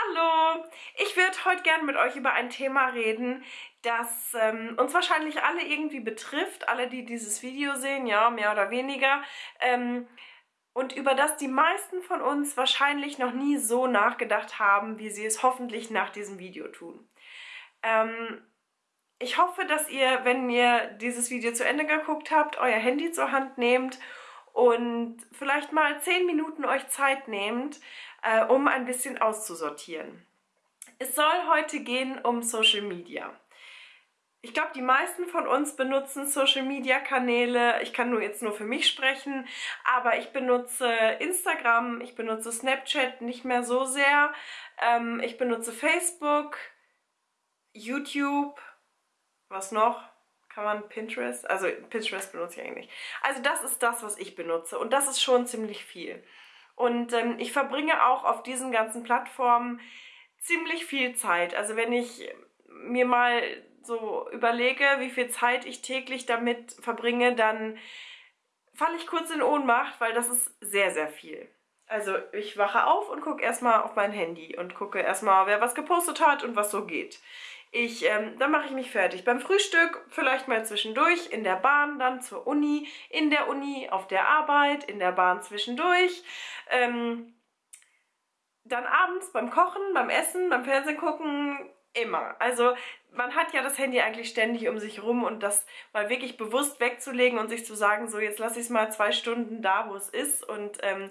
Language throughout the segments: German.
Hallo! Ich würde heute gerne mit euch über ein Thema reden, das ähm, uns wahrscheinlich alle irgendwie betrifft, alle, die dieses Video sehen, ja, mehr oder weniger, ähm, und über das die meisten von uns wahrscheinlich noch nie so nachgedacht haben, wie sie es hoffentlich nach diesem Video tun. Ähm, ich hoffe, dass ihr, wenn ihr dieses Video zu Ende geguckt habt, euer Handy zur Hand nehmt und vielleicht mal 10 Minuten euch Zeit nehmt, äh, um ein bisschen auszusortieren. Es soll heute gehen um Social Media. Ich glaube, die meisten von uns benutzen Social Media Kanäle. Ich kann nur jetzt nur für mich sprechen, aber ich benutze Instagram, ich benutze Snapchat nicht mehr so sehr. Ähm, ich benutze Facebook, YouTube, was noch? Kann man Pinterest? Also Pinterest benutze ich eigentlich. Also das ist das, was ich benutze und das ist schon ziemlich viel. Und ähm, ich verbringe auch auf diesen ganzen Plattformen ziemlich viel Zeit. Also wenn ich mir mal so überlege, wie viel Zeit ich täglich damit verbringe, dann falle ich kurz in Ohnmacht, weil das ist sehr, sehr viel. Also ich wache auf und gucke erstmal auf mein Handy und gucke erstmal, wer was gepostet hat und was so geht. Ich, ähm, dann mache ich mich fertig. Beim Frühstück vielleicht mal zwischendurch, in der Bahn, dann zur Uni, in der Uni, auf der Arbeit, in der Bahn zwischendurch. Ähm, dann abends beim Kochen, beim Essen, beim Fernsehen gucken, immer. Also man hat ja das Handy eigentlich ständig um sich rum und das mal wirklich bewusst wegzulegen und sich zu sagen, so jetzt lasse ich es mal zwei Stunden da, wo es ist und ähm,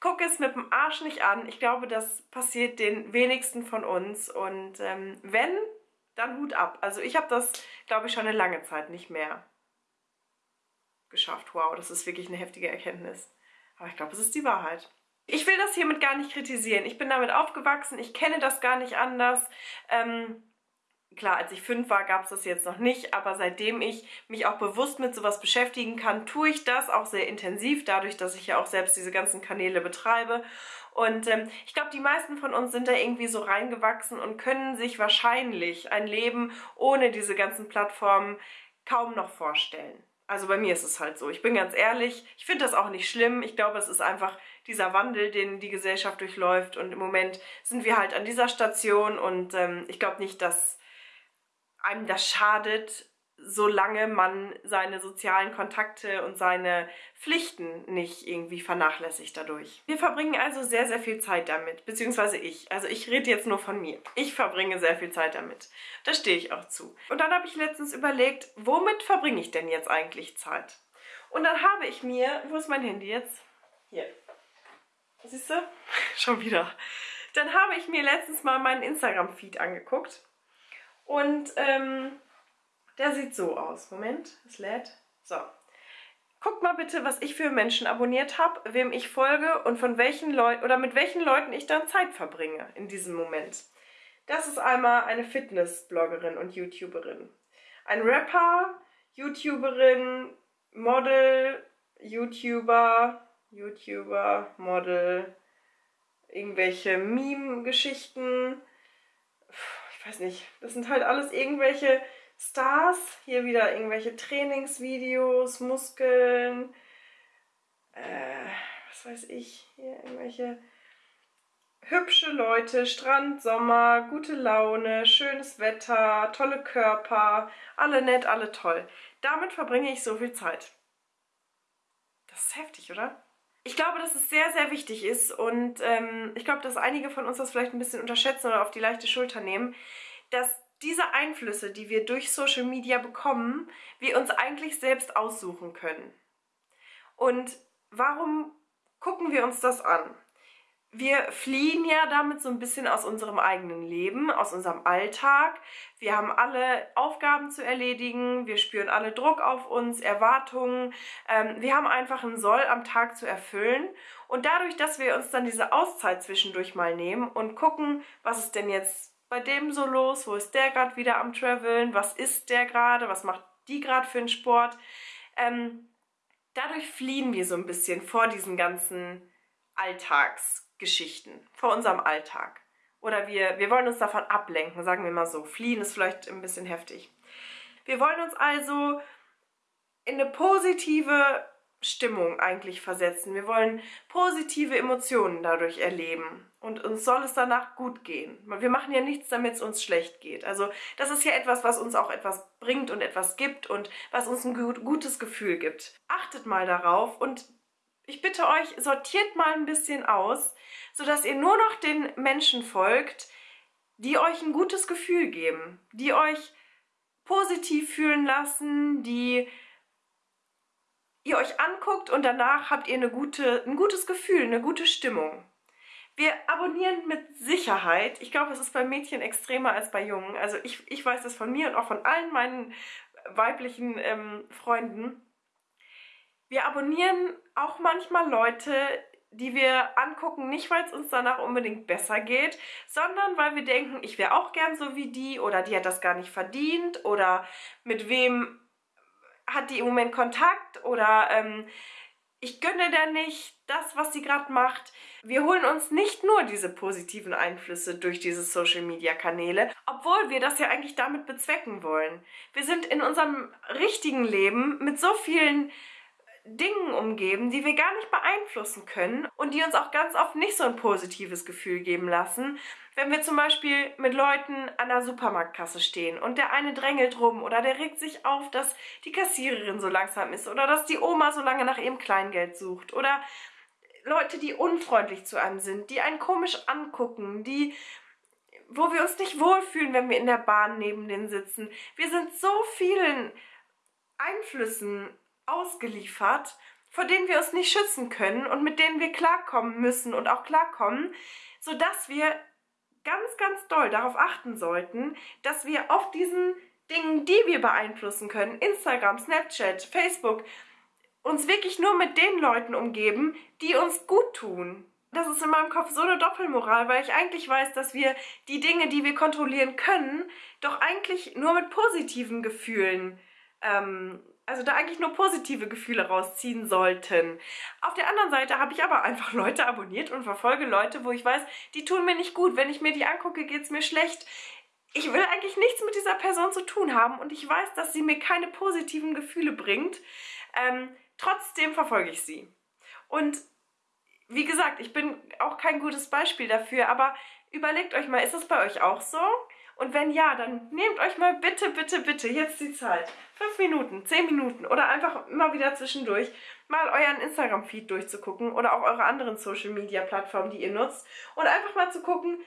gucke es mit dem Arsch nicht an. Ich glaube, das passiert den wenigsten von uns und ähm, wenn, dann Hut ab. Also ich habe das, glaube ich, schon eine lange Zeit nicht mehr geschafft. Wow, das ist wirklich eine heftige Erkenntnis. Aber ich glaube, es ist die Wahrheit. Ich will das hiermit gar nicht kritisieren. Ich bin damit aufgewachsen, ich kenne das gar nicht anders. Ähm, klar, als ich fünf war, gab es das jetzt noch nicht, aber seitdem ich mich auch bewusst mit sowas beschäftigen kann, tue ich das auch sehr intensiv, dadurch, dass ich ja auch selbst diese ganzen Kanäle betreibe. Und ähm, ich glaube, die meisten von uns sind da irgendwie so reingewachsen und können sich wahrscheinlich ein Leben ohne diese ganzen Plattformen kaum noch vorstellen. Also bei mir ist es halt so. Ich bin ganz ehrlich, ich finde das auch nicht schlimm. Ich glaube, es ist einfach dieser Wandel, den die Gesellschaft durchläuft. Und im Moment sind wir halt an dieser Station und ähm, ich glaube nicht, dass einem das schadet, solange man seine sozialen Kontakte und seine Pflichten nicht irgendwie vernachlässigt dadurch. Wir verbringen also sehr, sehr viel Zeit damit, beziehungsweise ich. Also ich rede jetzt nur von mir. Ich verbringe sehr viel Zeit damit. Da stehe ich auch zu. Und dann habe ich letztens überlegt, womit verbringe ich denn jetzt eigentlich Zeit? Und dann habe ich mir, wo ist mein Handy jetzt? Hier. Siehst du? Schon wieder. Dann habe ich mir letztens mal meinen Instagram-Feed angeguckt. Und ähm, der sieht so aus. Moment, es lädt. So. Guckt mal bitte, was ich für Menschen abonniert habe, wem ich folge und von welchen Leuten oder mit welchen Leuten ich dann Zeit verbringe in diesem Moment. Das ist einmal eine Fitness-Bloggerin und YouTuberin. Ein Rapper, YouTuberin, Model, YouTuber, YouTuber, Model, irgendwelche Meme-Geschichten. Ich weiß nicht, das sind halt alles irgendwelche Stars. Hier wieder irgendwelche Trainingsvideos, Muskeln, äh, was weiß ich, hier irgendwelche hübsche Leute, Strand, Sommer, gute Laune, schönes Wetter, tolle Körper, alle nett, alle toll. Damit verbringe ich so viel Zeit. Das ist heftig, oder? Ich glaube, dass es sehr, sehr wichtig ist und ähm, ich glaube, dass einige von uns das vielleicht ein bisschen unterschätzen oder auf die leichte Schulter nehmen, dass diese Einflüsse, die wir durch Social Media bekommen, wir uns eigentlich selbst aussuchen können. Und warum gucken wir uns das an? Wir fliehen ja damit so ein bisschen aus unserem eigenen Leben, aus unserem Alltag. Wir haben alle Aufgaben zu erledigen, wir spüren alle Druck auf uns, Erwartungen. Ähm, wir haben einfach ein Soll am Tag zu erfüllen. Und dadurch, dass wir uns dann diese Auszeit zwischendurch mal nehmen und gucken, was ist denn jetzt bei dem so los? Wo ist der gerade wieder am Traveln? Was ist der gerade? Was macht die gerade für einen Sport? Ähm, dadurch fliehen wir so ein bisschen vor diesen ganzen Alltagsgeschichten, vor unserem Alltag. Oder wir, wir wollen uns davon ablenken, sagen wir mal so. Fliehen ist vielleicht ein bisschen heftig. Wir wollen uns also in eine positive Stimmung eigentlich versetzen. Wir wollen positive Emotionen dadurch erleben und uns soll es danach gut gehen. Wir machen ja nichts, damit es uns schlecht geht. Also das ist ja etwas, was uns auch etwas bringt und etwas gibt und was uns ein gut, gutes Gefühl gibt. Achtet mal darauf und ich bitte euch, sortiert mal ein bisschen aus, sodass ihr nur noch den Menschen folgt, die euch ein gutes Gefühl geben, die euch positiv fühlen lassen, die ihr euch anguckt und danach habt ihr eine gute, ein gutes Gefühl, eine gute Stimmung. Wir abonnieren mit Sicherheit. Ich glaube, es ist bei Mädchen extremer als bei Jungen. Also ich, ich weiß das von mir und auch von allen meinen weiblichen ähm, Freunden. Wir abonnieren auch manchmal Leute, die wir angucken, nicht weil es uns danach unbedingt besser geht, sondern weil wir denken, ich wäre auch gern so wie die oder die hat das gar nicht verdient oder mit wem hat die im Moment Kontakt oder ähm, ich gönne der nicht das, was sie gerade macht. Wir holen uns nicht nur diese positiven Einflüsse durch diese Social-Media-Kanäle, obwohl wir das ja eigentlich damit bezwecken wollen. Wir sind in unserem richtigen Leben mit so vielen Dingen umgeben, die wir gar nicht beeinflussen können und die uns auch ganz oft nicht so ein positives Gefühl geben lassen. Wenn wir zum Beispiel mit Leuten an der Supermarktkasse stehen und der eine drängelt rum oder der regt sich auf, dass die Kassiererin so langsam ist oder dass die Oma so lange nach ihrem Kleingeld sucht oder Leute, die unfreundlich zu einem sind, die einen komisch angucken, die wo wir uns nicht wohlfühlen, wenn wir in der Bahn neben denen sitzen. Wir sind so vielen Einflüssen ausgeliefert, vor denen wir uns nicht schützen können und mit denen wir klarkommen müssen und auch klarkommen, sodass wir ganz, ganz doll darauf achten sollten, dass wir auf diesen Dingen, die wir beeinflussen können, Instagram, Snapchat, Facebook, uns wirklich nur mit den Leuten umgeben, die uns gut tun. Das ist in meinem Kopf so eine Doppelmoral, weil ich eigentlich weiß, dass wir die Dinge, die wir kontrollieren können, doch eigentlich nur mit positiven Gefühlen ähm, also da eigentlich nur positive Gefühle rausziehen sollten. Auf der anderen Seite habe ich aber einfach Leute abonniert und verfolge Leute, wo ich weiß, die tun mir nicht gut. Wenn ich mir die angucke, geht es mir schlecht. Ich will eigentlich nichts mit dieser Person zu tun haben und ich weiß, dass sie mir keine positiven Gefühle bringt. Ähm, trotzdem verfolge ich sie. Und wie gesagt, ich bin auch kein gutes Beispiel dafür, aber überlegt euch mal, ist das bei euch auch so? Und wenn ja, dann nehmt euch mal bitte, bitte, bitte jetzt die Zeit. Fünf Minuten, zehn Minuten oder einfach immer wieder zwischendurch mal euren Instagram-Feed durchzugucken oder auch eure anderen Social-Media-Plattformen, die ihr nutzt. Und einfach mal zu gucken,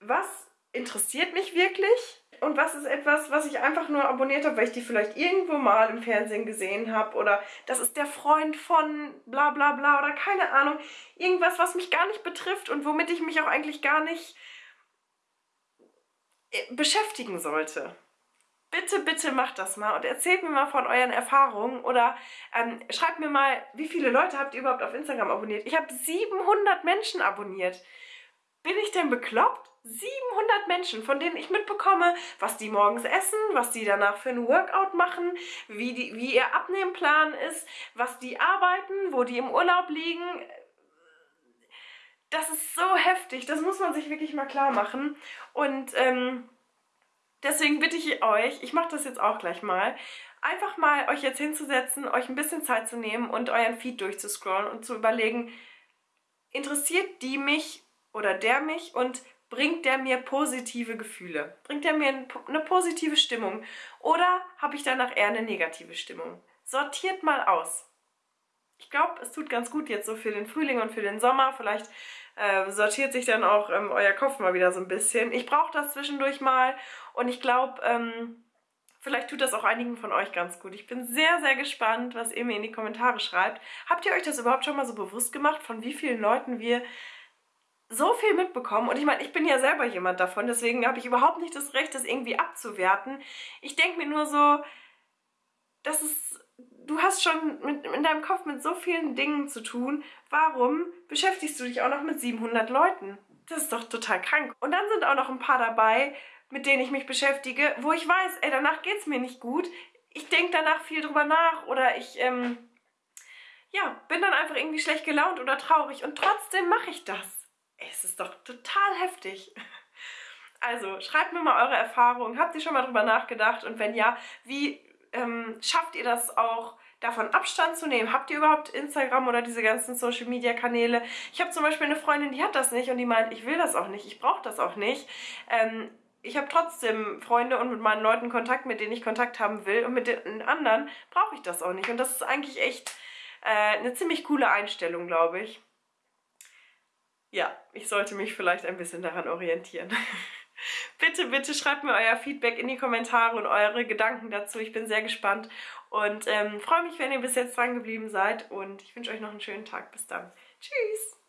was interessiert mich wirklich und was ist etwas, was ich einfach nur abonniert habe, weil ich die vielleicht irgendwo mal im Fernsehen gesehen habe oder das ist der Freund von bla bla bla oder keine Ahnung. Irgendwas, was mich gar nicht betrifft und womit ich mich auch eigentlich gar nicht beschäftigen sollte. Bitte, bitte macht das mal und erzählt mir mal von euren Erfahrungen oder ähm, schreibt mir mal, wie viele Leute habt ihr überhaupt auf Instagram abonniert? Ich habe 700 Menschen abonniert. Bin ich denn bekloppt? 700 Menschen, von denen ich mitbekomme, was die morgens essen, was die danach für ein Workout machen, wie, die, wie ihr Abnehmplan ist, was die arbeiten, wo die im Urlaub liegen. Das ist so heftig, das muss man sich wirklich mal klar machen. Und ähm, deswegen bitte ich euch, ich mache das jetzt auch gleich mal, einfach mal euch jetzt hinzusetzen, euch ein bisschen Zeit zu nehmen und euren Feed durchzuscrollen und zu überlegen, interessiert die mich oder der mich und bringt der mir positive Gefühle? Bringt der mir eine positive Stimmung? Oder habe ich danach eher eine negative Stimmung? Sortiert mal aus. Ich glaube, es tut ganz gut jetzt so für den Frühling und für den Sommer. Vielleicht äh, sortiert sich dann auch ähm, euer Kopf mal wieder so ein bisschen. Ich brauche das zwischendurch mal und ich glaube, ähm, vielleicht tut das auch einigen von euch ganz gut. Ich bin sehr, sehr gespannt, was ihr mir in die Kommentare schreibt. Habt ihr euch das überhaupt schon mal so bewusst gemacht, von wie vielen Leuten wir so viel mitbekommen und ich meine, ich bin ja selber jemand davon, deswegen habe ich überhaupt nicht das Recht, das irgendwie abzuwerten. Ich denke mir nur so, das ist, du hast schon mit, in deinem Kopf mit so vielen Dingen zu tun, warum beschäftigst du dich auch noch mit 700 Leuten? Das ist doch total krank. Und dann sind auch noch ein paar dabei, mit denen ich mich beschäftige, wo ich weiß, ey, danach geht es mir nicht gut. Ich denke danach viel drüber nach oder ich, ähm, ja, bin dann einfach irgendwie schlecht gelaunt oder traurig und trotzdem mache ich das es ist doch total heftig. Also schreibt mir mal eure Erfahrungen. Habt ihr schon mal drüber nachgedacht? Und wenn ja, wie ähm, schafft ihr das auch, davon Abstand zu nehmen. Habt ihr überhaupt Instagram oder diese ganzen Social Media Kanäle? Ich habe zum Beispiel eine Freundin, die hat das nicht und die meint, ich will das auch nicht, ich brauche das auch nicht. Ähm, ich habe trotzdem Freunde und mit meinen Leuten Kontakt, mit denen ich Kontakt haben will. Und mit den anderen brauche ich das auch nicht. Und das ist eigentlich echt äh, eine ziemlich coole Einstellung, glaube ich. Ja, ich sollte mich vielleicht ein bisschen daran orientieren. bitte, bitte schreibt mir euer Feedback in die Kommentare und eure Gedanken dazu. Ich bin sehr gespannt und ähm, freue mich, wenn ihr bis jetzt dran geblieben seid. Und ich wünsche euch noch einen schönen Tag. Bis dann. Tschüss.